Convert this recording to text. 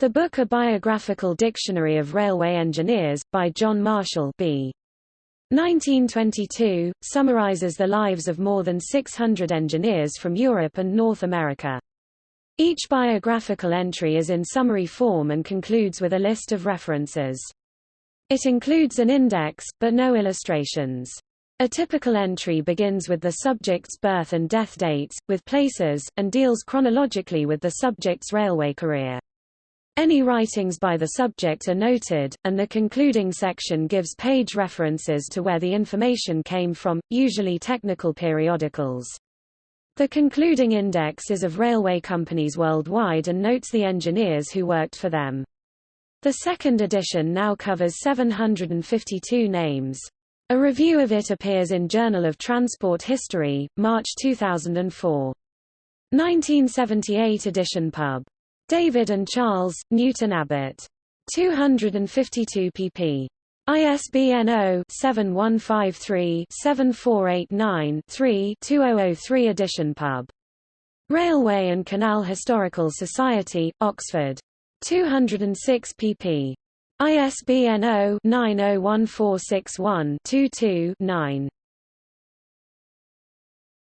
The book A Biographical Dictionary of Railway Engineers, by John Marshall B. 1922, summarizes the lives of more than 600 engineers from Europe and North America. Each biographical entry is in summary form and concludes with a list of references. It includes an index, but no illustrations. A typical entry begins with the subject's birth and death dates, with places, and deals chronologically with the subject's railway career. Any writings by the subject are noted, and the concluding section gives page references to where the information came from, usually technical periodicals. The concluding index is of railway companies worldwide and notes the engineers who worked for them. The second edition now covers 752 names. A review of it appears in Journal of Transport History, March 2004. 1978 edition pub. David and Charles, Newton Abbot. 252 pp. ISBN 0-7153-7489-3 2003 edition pub. Railway and Canal Historical Society, Oxford. 206 pp. ISBN 0-901461-22-9.